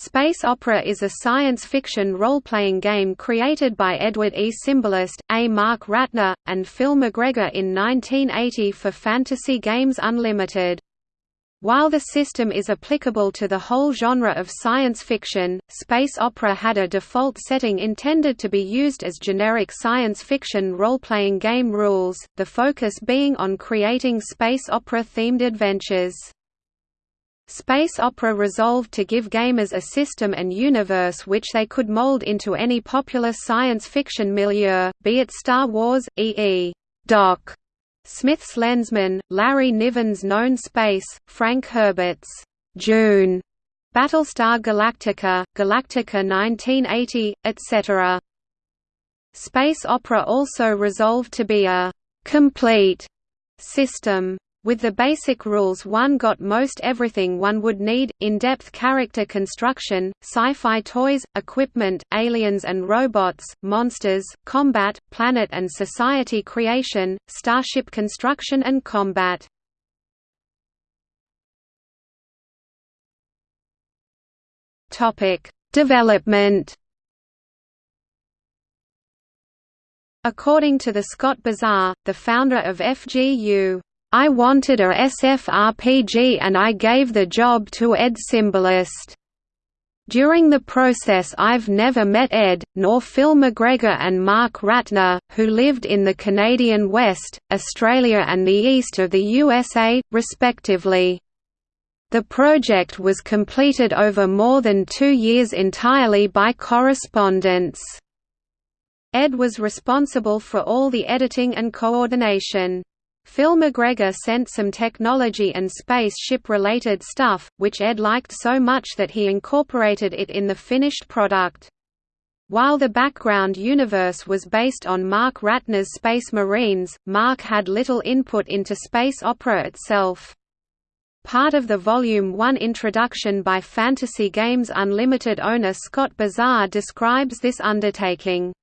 Space Opera is a science fiction role-playing game created by Edward E. Simbalist, A. Mark Ratner, and Phil McGregor in 1980 for Fantasy Games Unlimited. While the system is applicable to the whole genre of science fiction, space opera had a default setting intended to be used as generic science fiction role-playing game rules, the focus being on creating space opera-themed adventures. Space Opera resolved to give gamers a system and universe which they could mold into any popular science fiction milieu, be it Star Wars, E.E. Doc, Smith's Lensman, Larry Niven's Known Space, Frank Herbert's Dune, Battlestar Galactica, Galactica 1980, etc. Space Opera also resolved to be a «complete» system. With the basic rules one got most everything one would need, in-depth character construction, sci-fi toys, equipment, aliens and robots, monsters, combat, planet and society creation, starship construction and combat. Development According to the Scott Bizar, the founder of FGU I wanted a SF RPG and I gave the job to Ed Simbalist. During the process I've never met Ed, nor Phil McGregor and Mark Ratner, who lived in the Canadian West, Australia and the east of the USA, respectively. The project was completed over more than two years entirely by correspondence. Ed was responsible for all the editing and coordination. Phil McGregor sent some technology and spaceship-related stuff, which Ed liked so much that he incorporated it in the finished product. While the background universe was based on Mark Ratner's Space Marines, Mark had little input into space opera itself. Part of the Volume 1 introduction by Fantasy Games Unlimited owner Scott Bizar describes this undertaking.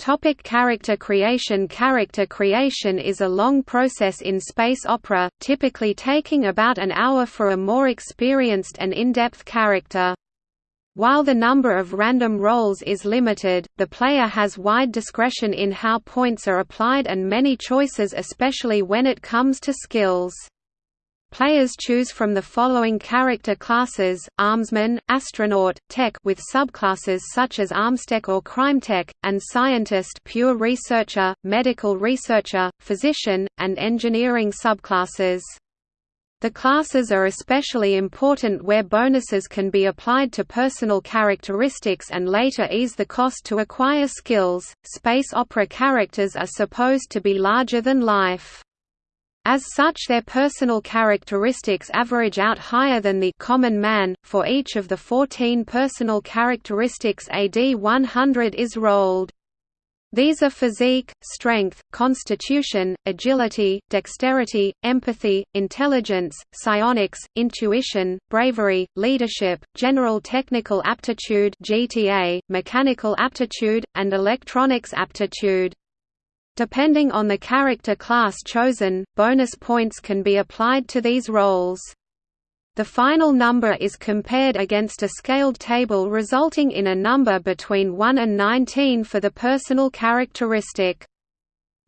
Topic character creation Character creation is a long process in space opera, typically taking about an hour for a more experienced and in-depth character. While the number of random rolls is limited, the player has wide discretion in how points are applied and many choices especially when it comes to skills. Players choose from the following character classes, Armsman, Astronaut, Tech with subclasses such as Armstech or Crimetech, and Scientist pure researcher, Medical researcher, Physician, and Engineering subclasses. The classes are especially important where bonuses can be applied to personal characteristics and later ease the cost to acquire skills. Space opera characters are supposed to be larger than life. As such their personal characteristics average out higher than the common man. For each of the 14 personal characteristics AD 100 is rolled. These are physique, strength, constitution, agility, dexterity, empathy, intelligence, psionics, intuition, bravery, leadership, general technical aptitude (GTA), mechanical aptitude, and electronics aptitude. Depending on the character class chosen, bonus points can be applied to these rolls. The final number is compared against a scaled table resulting in a number between 1 and 19 for the personal characteristic.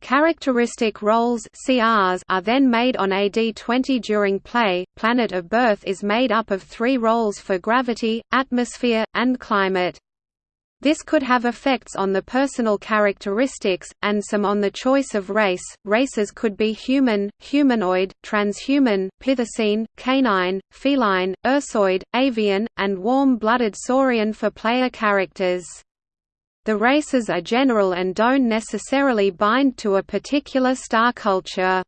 Characteristic rolls CRs are then made on AD20 during play. Planet of birth is made up of three rolls for gravity, atmosphere, and climate. This could have effects on the personal characteristics, and some on the choice of race. Races could be human, humanoid, transhuman, pithecine, canine, feline, ursoid, avian, and warm-blooded saurian for player characters. The races are general and don't necessarily bind to a particular star culture.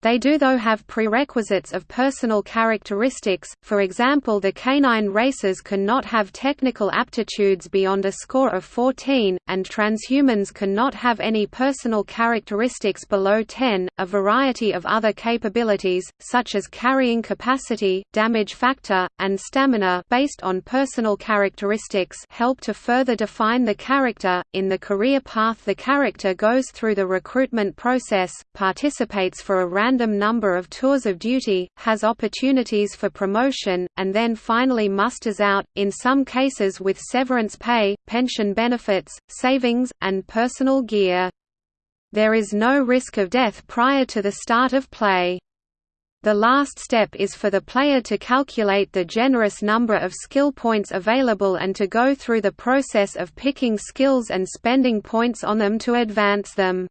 They do though have prerequisites of personal characteristics, for example the canine races cannot have technical aptitudes beyond a score of 14, and transhumans cannot have any personal characteristics below 10. A variety of other capabilities, such as carrying capacity, damage factor, and stamina based on personal characteristics help to further define the character. In the career path the character goes through the recruitment process, participates for a random number of tours of duty, has opportunities for promotion, and then finally musters out, in some cases with severance pay, pension benefits, savings, and personal gear. There is no risk of death prior to the start of play. The last step is for the player to calculate the generous number of skill points available and to go through the process of picking skills and spending points on them to advance them.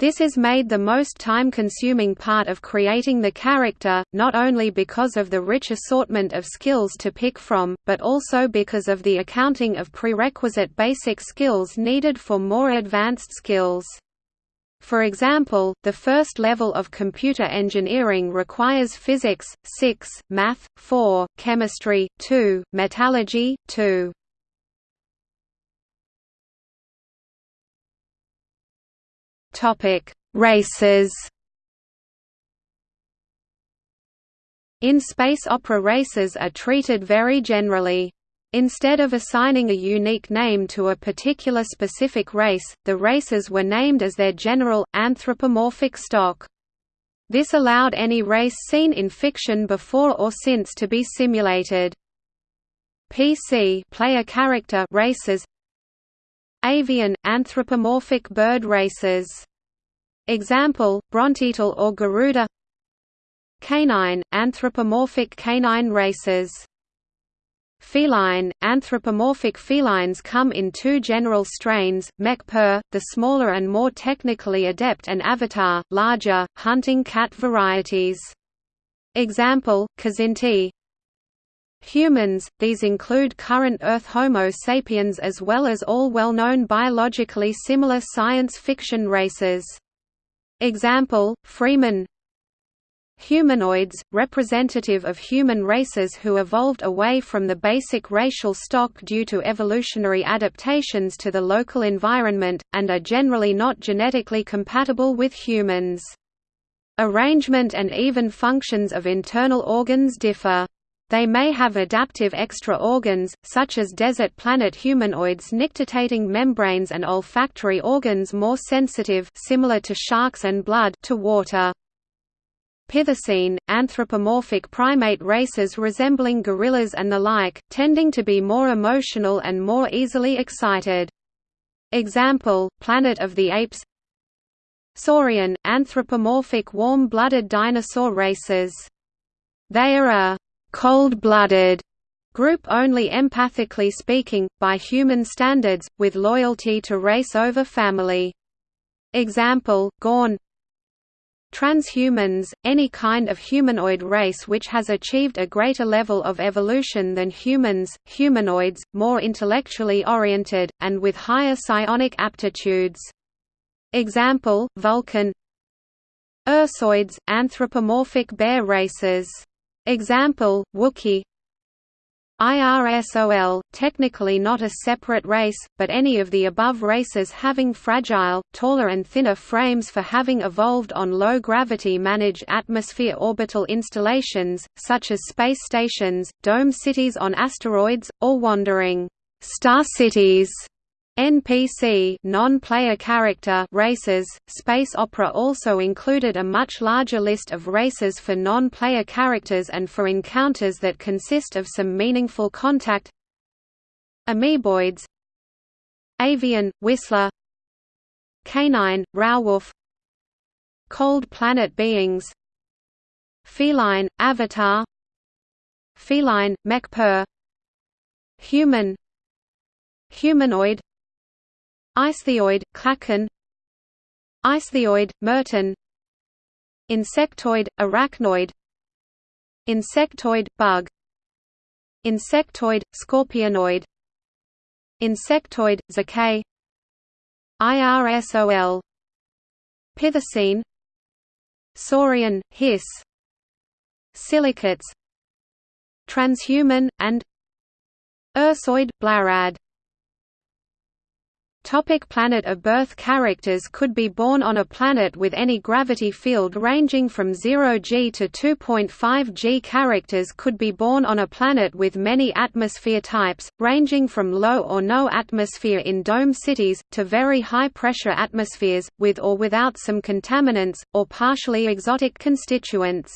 This is made the most time-consuming part of creating the character, not only because of the rich assortment of skills to pick from, but also because of the accounting of prerequisite basic skills needed for more advanced skills. For example, the first level of computer engineering requires physics 6, math 4, chemistry 2, metallurgy 2. Topic: Races. In space opera races are treated very generally. Instead of assigning a unique name to a particular specific race, the races were named as their general, anthropomorphic stock. This allowed any race seen in fiction before or since to be simulated. PC player character races Avian – anthropomorphic bird races. Example, Brontital or Garuda Canine – anthropomorphic canine races Feline, anthropomorphic felines come in two general strains, Mech-Per, the smaller and more technically adept and Avatar, larger, hunting cat varieties. Example, Kzinti Humans, these include current Earth Homo sapiens as well as all well-known biologically similar science fiction races. Example, Freeman Humanoids, representative of human races who evolved away from the basic racial stock due to evolutionary adaptations to the local environment, and are generally not genetically compatible with humans. Arrangement and even functions of internal organs differ. They may have adaptive extra organs, such as desert planet humanoids nictitating membranes and olfactory organs more sensitive similar to sharks and blood to water. Pithecine, anthropomorphic primate races resembling gorillas and the like, tending to be more emotional and more easily excited. Example, Planet of the Apes Saurian, anthropomorphic warm-blooded dinosaur races. They are a «cold-blooded» group only empathically speaking, by human standards, with loyalty to race over family. Example, Gorn Transhumans, any kind of humanoid race which has achieved a greater level of evolution than humans, humanoids, more intellectually oriented, and with higher psionic aptitudes. Example, Vulcan Ursoids, anthropomorphic bear races. Example, Wookiee IRSOL, technically not a separate race, but any of the above races having fragile, taller and thinner frames for having evolved on low-gravity managed atmosphere orbital installations, such as space stations, dome cities on asteroids, or wandering star cities NPC non-player character races. Space Opera also included a much larger list of races for non-player characters and for encounters that consist of some meaningful contact. Amoeboids. Avian, Whistler. Canine, Rauwolf Cold planet beings. Feline, Avatar. Feline, Mech-Per Human. Humanoid Ichthyoid, Klaken Ichthyoid, Merton. Insectoid, Arachnoid. Insectoid, Bug. Insectoid, Scorpionoid. Insectoid, Zecay IRSOL Pithecine Saurian, Hiss. Silicates. Transhuman, and Ursoid, Blarad Topic planet of birth Characters could be born on a planet with any gravity field ranging from 0 g to 2.5 g. Characters could be born on a planet with many atmosphere types, ranging from low or no atmosphere in dome cities, to very high pressure atmospheres, with or without some contaminants, or partially exotic constituents.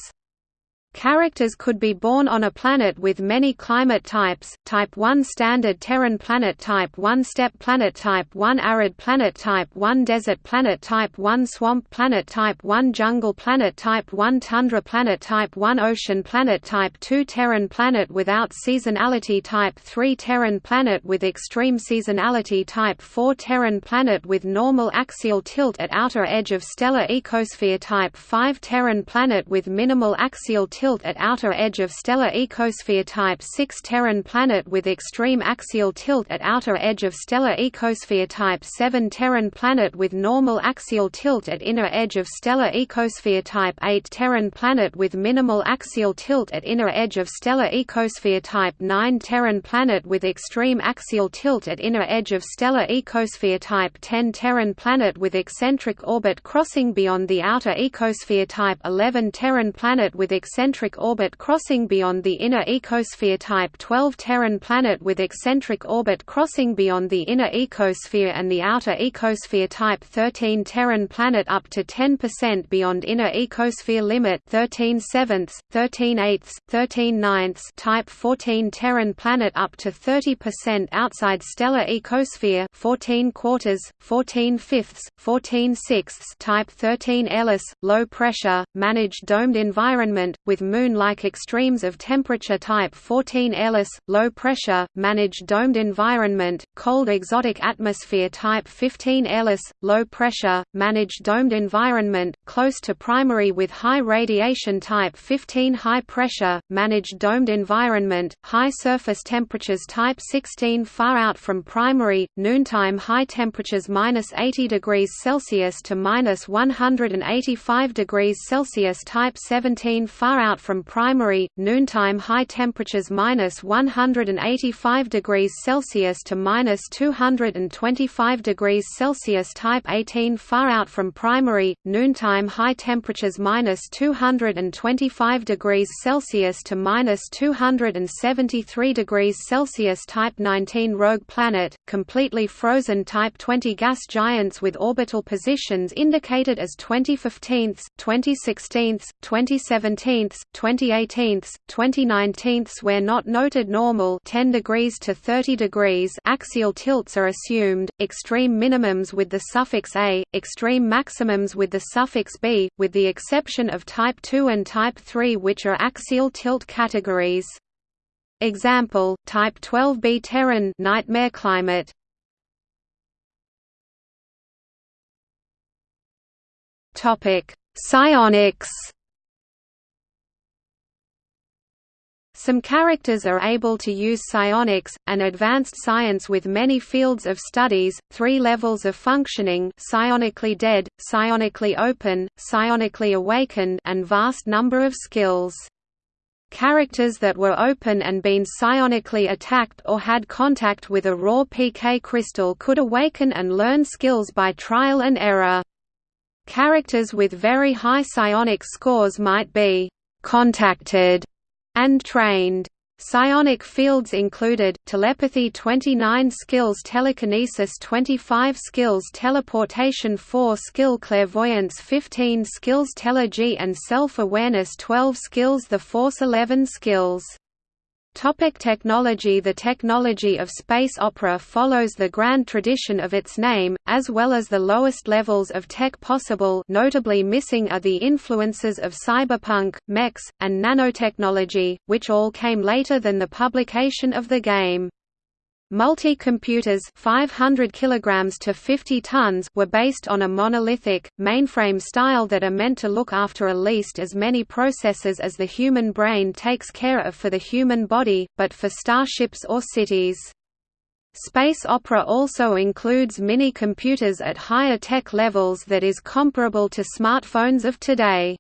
Characters could be born on a planet with many climate types, Type 1 Standard Terran Planet Type 1 Steppe Planet Type 1 Arid Planet Type 1 Desert Planet Type 1 Swamp Planet Type 1 Jungle Planet Type 1 Tundra Planet Type 1 Ocean Planet Type 2 Terran Planet without seasonality Type 3 Terran Planet with extreme seasonality Type 4 Terran Planet with normal axial tilt at outer edge of stellar ecosphere Type 5 Terran Planet with minimal axial tilt tilt at outer edge of stellar ecosphere Type 6 Terran planet with extreme axial tilt at outer edge of stellar ecosphere Type 7 Terran planet with normal axial tilt at inner edge of stellar ecosphere Type 8 Terran planet with minimal axial tilt at inner edge of stellar ecosphere Type 9 Terran planet with extreme axial tilt at inner edge of stellar ecosphere Type 10 Terran planet with eccentric orbit crossing beyond the outer ecosphere Type 11 Terran planet with eccentric eccentric orbit crossing beyond the inner ecosphere Type 12 Terran planet with eccentric orbit crossing beyond the inner ecosphere and the outer ecosphere Type 13 Terran planet up to 10% beyond inner ecosphere limit 13 sevenths, 13 eighths, 13 ninths Type 14 Terran planet up to 30% outside stellar ecosphere 14 quarters, 14 fifths, 14 sixths Type 13 airless, low pressure, managed domed environment, with moon-like extremes of temperature type 14 airless, low pressure, managed domed environment, cold exotic atmosphere type 15 airless, low pressure, managed domed environment, close to primary with high radiation type 15 high pressure, managed domed environment, high surface temperatures type 16 far out from primary, noontime high temperatures minus 80 degrees Celsius to minus 185 degrees Celsius type 17 far out out from primary, noontime high temperatures minus 185 degrees Celsius to minus 225 degrees Celsius type 18 far out from primary, noontime high temperatures minus 225 degrees Celsius to minus 273 degrees Celsius type 19 rogue planet, completely frozen type 20 gas giants with orbital positions indicated as 2015, 2016, 2017, 2018, 2019 where not noted normal 10 degrees to 30 degrees axial tilts are assumed, extreme minimums with the suffix a, extreme maximums with the suffix b, with the exception of type 2 and type 3 which are axial tilt categories. Example, type 12b Terran nightmare climate. Topic: Psionics Some characters are able to use psionics, an advanced science with many fields of studies, three levels of functioning psionically dead, psionically open, psionically awakened and vast number of skills. Characters that were open and been psionically attacked or had contact with a raw PK crystal could awaken and learn skills by trial and error. Characters with very high psionic scores might be «contacted» and trained. Psionic fields included, telepathy 29 skills telekinesis 25 skills teleportation 4 skill clairvoyance 15 skills telergy and self-awareness 12 skills the force 11 skills Topic technology The technology of space opera follows the grand tradition of its name, as well as the lowest levels of tech possible notably missing are the influences of cyberpunk, mechs, and nanotechnology, which all came later than the publication of the game. Multi-computers 500 kilograms to 50 tons were based on a monolithic, mainframe style that are meant to look after at least as many processes as the human brain takes care of for the human body, but for starships or cities. Space opera also includes mini-computers at higher tech levels that is comparable to smartphones of today.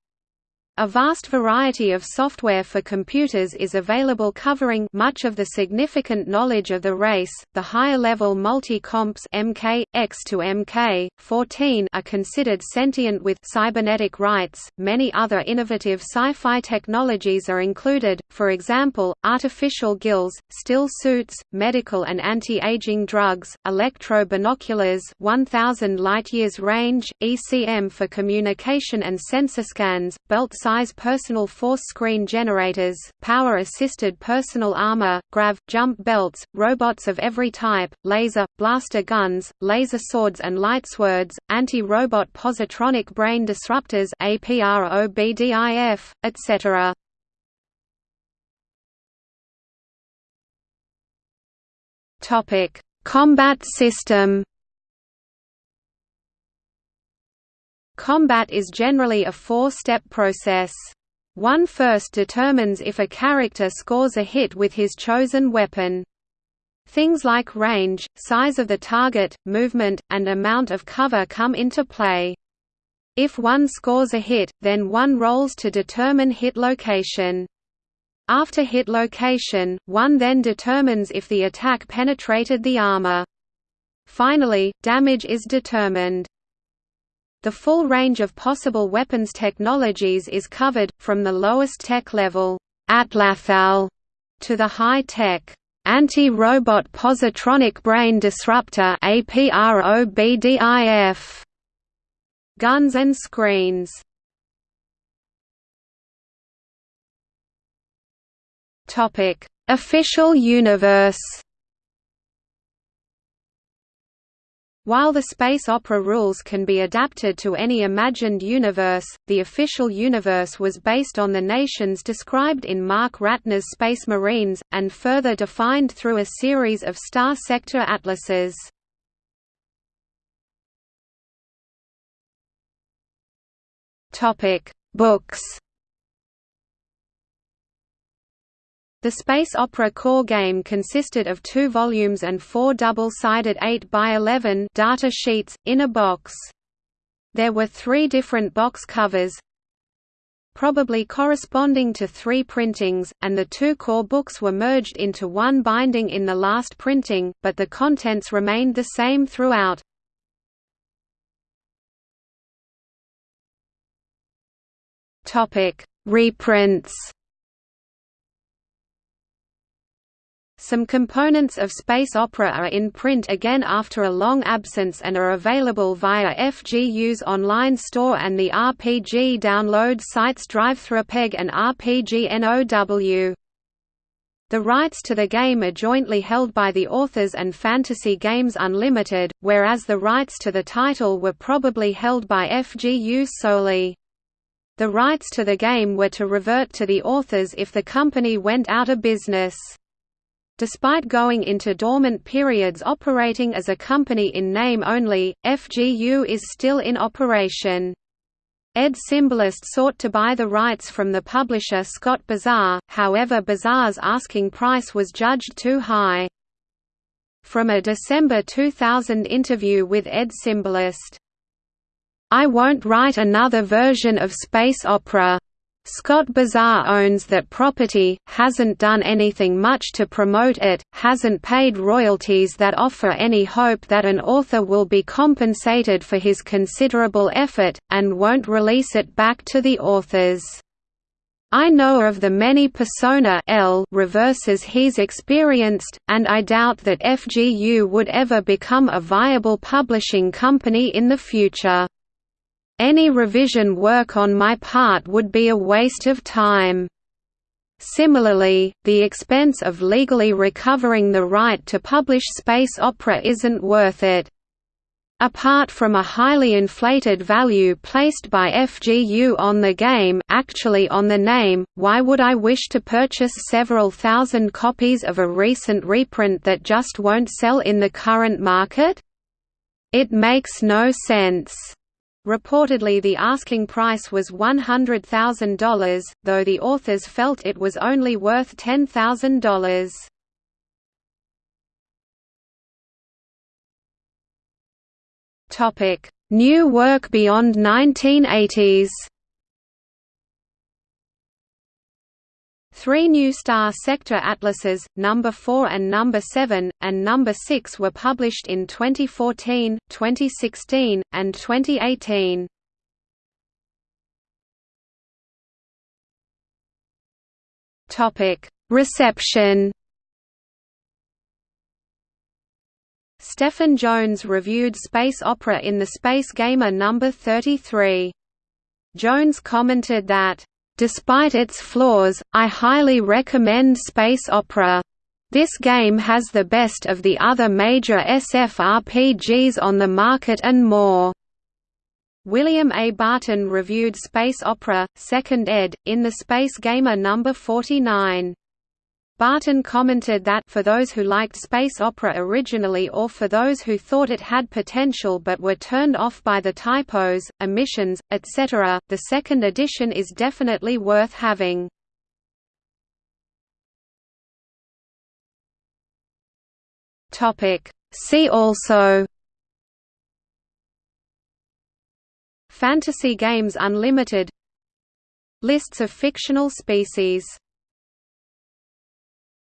A vast variety of software for computers is available covering much of the significant knowledge of the race. The higher-level multi-comps MK, X to MK, 14 are considered sentient with cybernetic rights. Many other innovative sci-fi technologies are included, for example, artificial gills, still suits, medical and anti-aging drugs, electro-binoculars 1000 light-years range, ECM for communication and sensor scans, belt size personal force screen generators, power-assisted personal armor, grav, jump belts, robots of every type, laser, blaster guns, laser swords and lightswords, anti-robot positronic brain disruptors APROBDIF, etc. Combat system Combat is generally a four-step process. One first determines if a character scores a hit with his chosen weapon. Things like range, size of the target, movement, and amount of cover come into play. If one scores a hit, then one rolls to determine hit location. After hit location, one then determines if the attack penetrated the armor. Finally, damage is determined. The full range of possible weapons technologies is covered, from the lowest tech level atlatl, to the high-tech anti-robot positronic brain disruptor APROBDIF guns and screens. Topic: Official universe. While the space opera rules can be adapted to any imagined universe, the official universe was based on the nations described in Mark Ratner's Space Marines, and further defined through a series of star sector atlases. Books The space opera core game consisted of two volumes and four double-sided 8 by 11 data sheets, in a box. There were three different box covers, probably corresponding to three printings, and the two core books were merged into one binding in the last printing, but the contents remained the same throughout. Reprints Some components of space opera are in print again after a long absence and are available via FGU's online store and the RPG download sites DriveThruRPG and RPGNOW. The rights to the game are jointly held by the authors and Fantasy Games Unlimited, whereas the rights to the title were probably held by FGU solely. The rights to the game were to revert to the authors if the company went out of business. Despite going into dormant periods operating as a company in name only, FGU is still in operation. Ed Simbalist sought to buy the rights from the publisher Scott Bizar, however Bizar's asking price was judged too high. From a December 2000 interview with Ed Simbalist, I won't write another version of space opera. Scott Bizar owns that property, hasn't done anything much to promote it, hasn't paid royalties that offer any hope that an author will be compensated for his considerable effort, and won't release it back to the authors. I know of the many persona L reverses he's experienced, and I doubt that FGU would ever become a viable publishing company in the future. Any revision work on my part would be a waste of time. Similarly, the expense of legally recovering the right to publish space opera isn't worth it. Apart from a highly inflated value placed by FGU on the game actually on the name, why would I wish to purchase several thousand copies of a recent reprint that just won't sell in the current market? It makes no sense. Reportedly the asking price was $100,000, though the authors felt it was only worth $10,000. Topic: New work beyond 1980s. Three new star sector atlases, number 4 and number 7, and number 6 were published in 2014, 2016, and 2018. Topic: Reception. Stephen Jones reviewed Space Opera in the Space Gamer number 33. Jones commented that Despite its flaws, I highly recommend Space Opera. This game has the best of the other major SFRPGs on the market and more. William A. Barton reviewed Space Opera, 2nd ed., in the Space Gamer No. 49. Barton commented that for those who liked space opera originally or for those who thought it had potential but were turned off by the typos, omissions, etc., the second edition is definitely worth having. See also Fantasy Games Unlimited Lists of fictional species